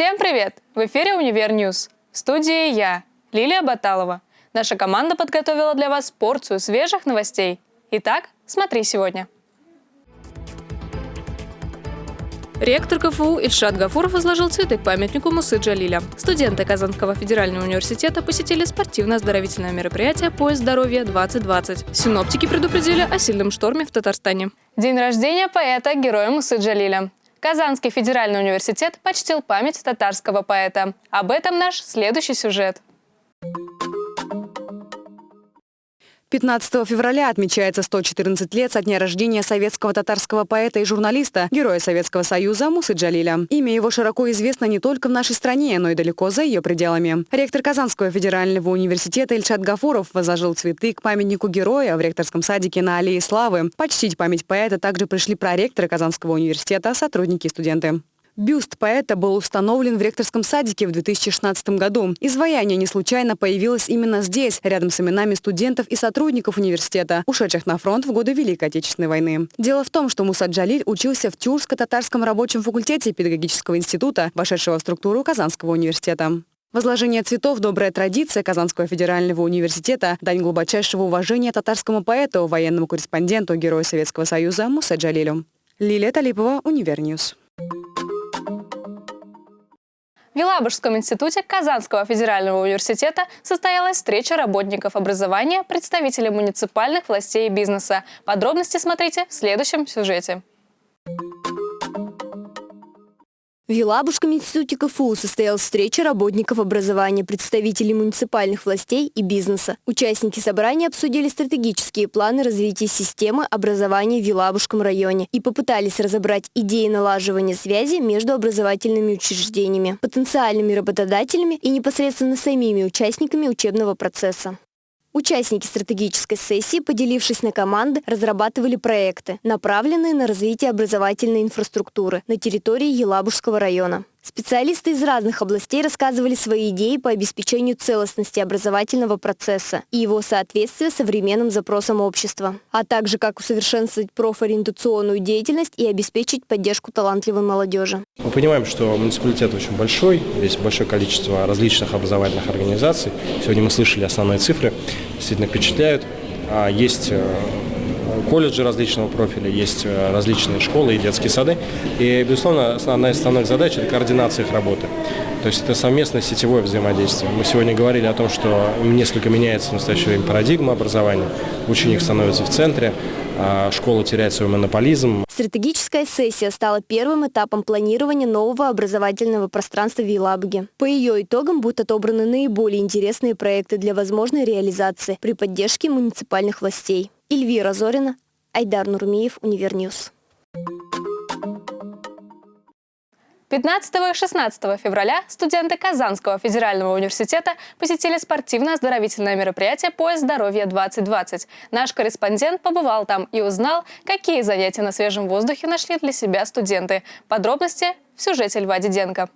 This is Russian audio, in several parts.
Всем привет! В эфире «Универ News». В студии я, Лилия Баталова. Наша команда подготовила для вас порцию свежих новостей. Итак, смотри сегодня. Ректор КФУ Ильшат Гафуров возложил цветы к памятнику Мусы Джалиля. Студенты Казанского федерального университета посетили спортивно-оздоровительное мероприятие «Поезд здоровья-2020». Синоптики предупредили о сильном шторме в Татарстане. День рождения поэта, героя Мусы Джалиля. Казанский федеральный университет почтил память татарского поэта. Об этом наш следующий сюжет. 15 февраля отмечается 114 лет со дня рождения советского татарского поэта и журналиста, героя Советского Союза Мусы Джалиля. Имя его широко известно не только в нашей стране, но и далеко за ее пределами. Ректор Казанского федерального университета Ильшат Гафуров возложил цветы к памятнику героя в ректорском садике на Аллее Славы. Почтить память поэта также пришли проректоры Казанского университета, сотрудники и студенты. Бюст поэта был установлен в ректорском садике в 2016 году. Изваяние не случайно появилось именно здесь, рядом с именами студентов и сотрудников университета, ушедших на фронт в годы Великой Отечественной войны. Дело в том, что Муса Джалиль учился в Тюрско-татарском рабочем факультете педагогического института, вошедшего в структуру Казанского университета. Возложение цветов – добрая традиция Казанского федерального университета, дань глубочайшего уважения татарскому поэту, военному корреспонденту, герою Советского Союза Муса Джалилю. Лилия Талипова, Универ News. Елабужском институте Казанского федерального университета состоялась встреча работников образования, представителей муниципальных властей и бизнеса. Подробности смотрите в следующем сюжете. В Елабужском институте КФУ состоялась встреча работников образования, представителей муниципальных властей и бизнеса. Участники собрания обсудили стратегические планы развития системы образования в Елабужском районе и попытались разобрать идеи налаживания связи между образовательными учреждениями, потенциальными работодателями и непосредственно самими участниками учебного процесса. Участники стратегической сессии, поделившись на команды, разрабатывали проекты, направленные на развитие образовательной инфраструктуры на территории Елабужского района. Специалисты из разных областей рассказывали свои идеи по обеспечению целостности образовательного процесса и его соответствия современным запросам общества, а также как усовершенствовать профориентационную деятельность и обеспечить поддержку талантливой молодежи. Мы понимаем, что муниципалитет очень большой, здесь большое количество различных образовательных организаций. Сегодня мы слышали основные цифры, действительно впечатляют. А есть э, колледжи различного профиля, есть э, различные школы и детские сады. И, безусловно, одна из основных задач – это координация их работы. То есть это совместное сетевое взаимодействие. Мы сегодня говорили о том, что несколько меняется в настоящее время парадигма образования. Ученик становится в центре, а школа теряет свой монополизм. Стратегическая сессия стала первым этапом планирования нового образовательного пространства в Елабуге. По ее итогам будут отобраны наиболее интересные проекты для возможной реализации при поддержке муниципальных властей. Эльвира Зорина, Айдар Нурмиев, Универ News. 15 и 16 февраля студенты Казанского федерального университета посетили спортивно-оздоровительное мероприятие «Поезд здоровья-2020». Наш корреспондент побывал там и узнал, какие занятия на свежем воздухе нашли для себя студенты. Подробности в сюжете Льва Диденко.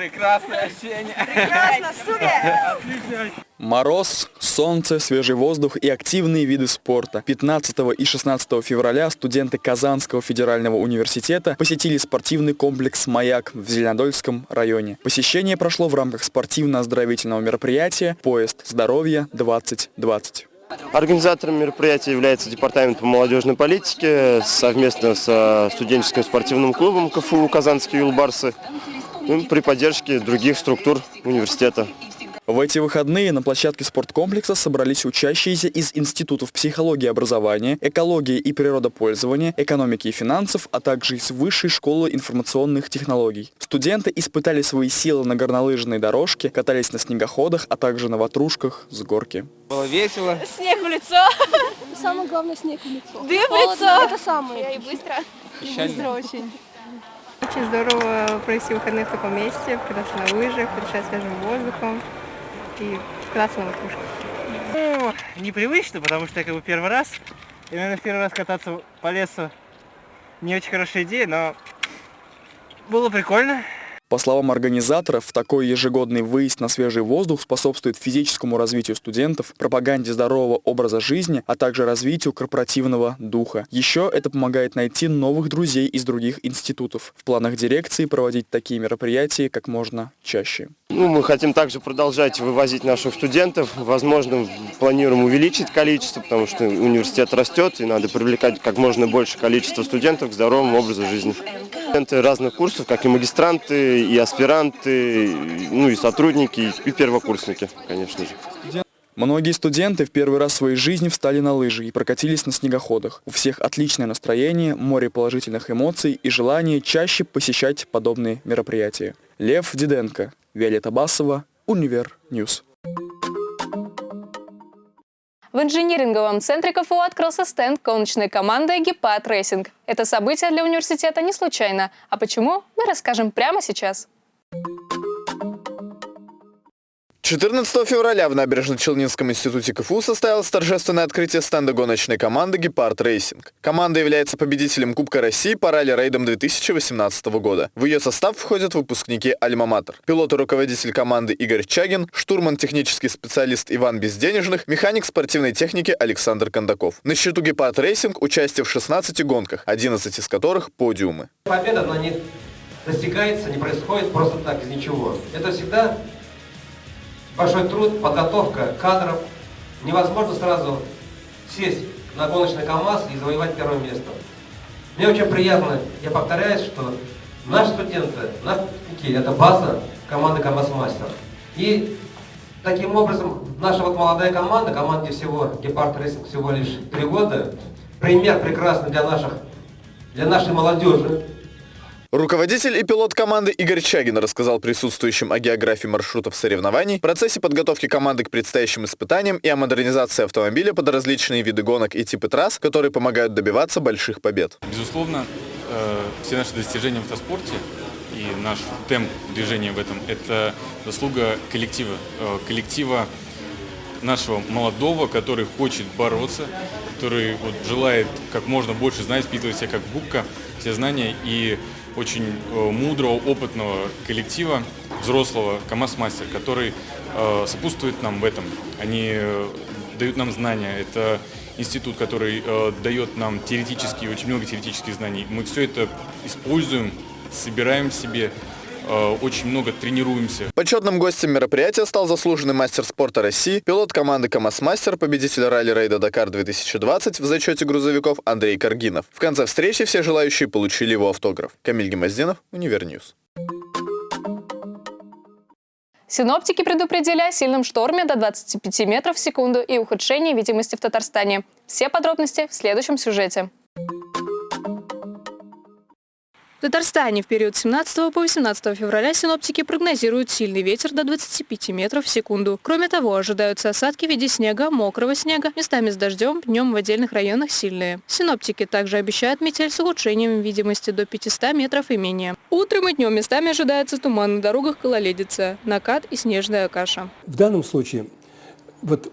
Прекрасное ощущение. Прекрасно, супер! Отлично. Мороз, солнце, свежий воздух и активные виды спорта. 15 и 16 февраля студенты Казанского федерального университета посетили спортивный комплекс «Маяк» в Зеленодольском районе. Посещение прошло в рамках спортивно-оздоровительного мероприятия «Поезд здоровья-2020». Организатором мероприятия является Департамент по молодежной политике совместно с студенческим спортивным клубом КФУ «Казанские юлбарсы» ну, при поддержке других структур университета. В эти выходные на площадке спорткомплекса собрались учащиеся из институтов психологии и образования, экологии и природопользования, экономики и финансов, а также из Высшей школы информационных технологий. Студенты испытали свои силы на горнолыжной дорожке, катались на снегоходах, а также на ватрушках с горки. Было весело. Снег в лицо. Самое главное снег в лицо. Дым в лицо. Это самое. И быстро. Печально. Быстро очень. Очень здорово провести выходные в таком месте, кататься на лыжах, дышать свежим воздухом и кататься на ватрушках. Ну, непривычно, потому что я как бы первый раз. И, наверное, первый раз кататься по лесу не очень хорошая идея, но было прикольно. По словам организаторов, такой ежегодный выезд на свежий воздух способствует физическому развитию студентов, пропаганде здорового образа жизни, а также развитию корпоративного духа. Еще это помогает найти новых друзей из других институтов. В планах дирекции проводить такие мероприятия как можно чаще. Ну, мы хотим также продолжать вывозить наших студентов. Возможно, планируем увеличить количество, потому что университет растет, и надо привлекать как можно больше количество студентов к здоровому образу жизни. Студенты разных курсов, как и магистранты, и аспиранты, ну и сотрудники, и первокурсники, конечно же. Многие студенты в первый раз в своей жизни встали на лыжи и прокатились на снегоходах. У всех отличное настроение, море положительных эмоций и желание чаще посещать подобные мероприятия. Лев Диденко, Виолетта Басова, Универ News. В инжиниринговом центре КФУ открылся стенд гоночной команды «Гепард Racing». Это событие для университета не случайно. А почему, мы расскажем прямо сейчас. 14 февраля в Набережно-Челнинском институте КФУ состоялось торжественное открытие стенда гоночной команды «Гепард Racing». Команда является победителем Кубка России по ралли-рейдам 2018 года. В ее состав входят выпускники «Альма-Матер». Пилот и руководитель команды Игорь Чагин, штурман технический специалист Иван Безденежных, механик спортивной техники Александр Кондаков. На счету «Гепард Racing» участие в 16 гонках, 11 из которых подиумы. Победа на них достигается, не происходит просто так, из ничего. Это всегда большой труд, подготовка кадров. Невозможно сразу сесть на гоночный КАМАЗ и завоевать первое место. Мне очень приятно, я повторяюсь, что наши студенты, наши выпускники – это база команды КАМАЗ-мастер. И таким образом наша вот молодая команда, команде всего Гепард Racing всего лишь три года, пример прекрасный для, наших, для нашей молодежи, Руководитель и пилот команды Игорь Чагин рассказал присутствующим о географии маршрутов соревнований, процессе подготовки команды к предстоящим испытаниям и о модернизации автомобиля под различные виды гонок и типы трасс, которые помогают добиваться больших побед. Безусловно, э, все наши достижения в автоспорте и наш темп движения в этом – это заслуга коллектива, э, коллектива нашего молодого, который хочет бороться, который вот желает как можно больше знать, впитывать себя как губка, все знания и очень э, мудрого, опытного коллектива, взрослого КАМАЗ-мастер, который э, сопутствует нам в этом. Они э, дают нам знания. Это институт, который дает нам теоретические, очень много теоретических знаний. Мы все это используем, собираем себе, очень много тренируемся. Почетным гостем мероприятия стал заслуженный мастер спорта России, пилот команды КамАЗ-мастер, победитель ралли-рейда «Дакар-2020» в зачете грузовиков Андрей Каргинов. В конце встречи все желающие получили его автограф. Камиль Гемоздинов, Универ News. Синоптики предупредили о сильном шторме до 25 метров в секунду и ухудшении видимости в Татарстане. Все подробности в следующем сюжете. В Татарстане в период 17 по 18 февраля синоптики прогнозируют сильный ветер до 25 метров в секунду. Кроме того, ожидаются осадки в виде снега, мокрого снега, местами с дождем, днем в отдельных районах сильные. Синоптики также обещают метель с ухудшением видимости до 500 метров и менее. Утром и днем местами ожидается туман на дорогах гололедица, накат и снежная каша. В данном случае вот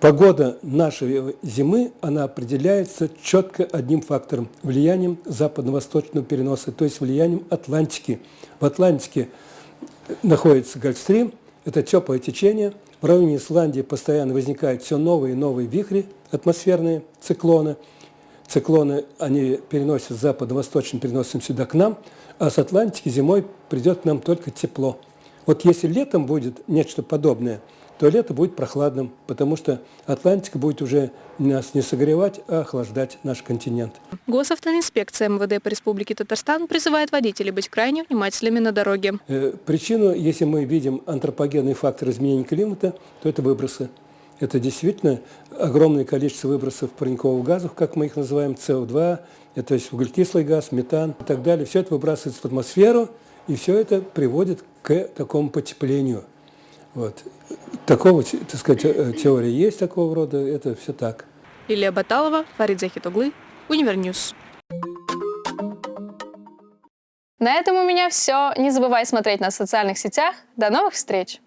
Погода нашей зимы, она определяется четко одним фактором – влиянием западно-восточного переноса, то есть влиянием Атлантики. В Атлантике находится Гольфстрим, это теплое течение. В районе Исландии постоянно возникают все новые и новые вихри, атмосферные циклоны. Циклоны, они переносят западно-восточным переносом сюда к нам, а с Атлантики зимой придет к нам только тепло. Вот если летом будет нечто подобное – то лето будет прохладным, потому что Атлантика будет уже нас не согревать, а охлаждать наш континент. Госавтоинспекция МВД по Республике Татарстан призывает водителей быть крайне внимательными на дороге. Э, причину, если мы видим антропогенный фактор изменения климата, то это выбросы. Это действительно огромное количество выбросов парниковых газов, как мы их называем, СО2, это то есть углекислый газ, метан и так далее. Все это выбрасывается в атмосферу, и все это приводит к такому потеплению. Вот. Такого, так сказать, э, теория есть такого рода, это все так. Лилия Баталова, Фарид Захитоглы, Универ News. На этом у меня все. Не забывай смотреть нас в социальных сетях. До новых встреч!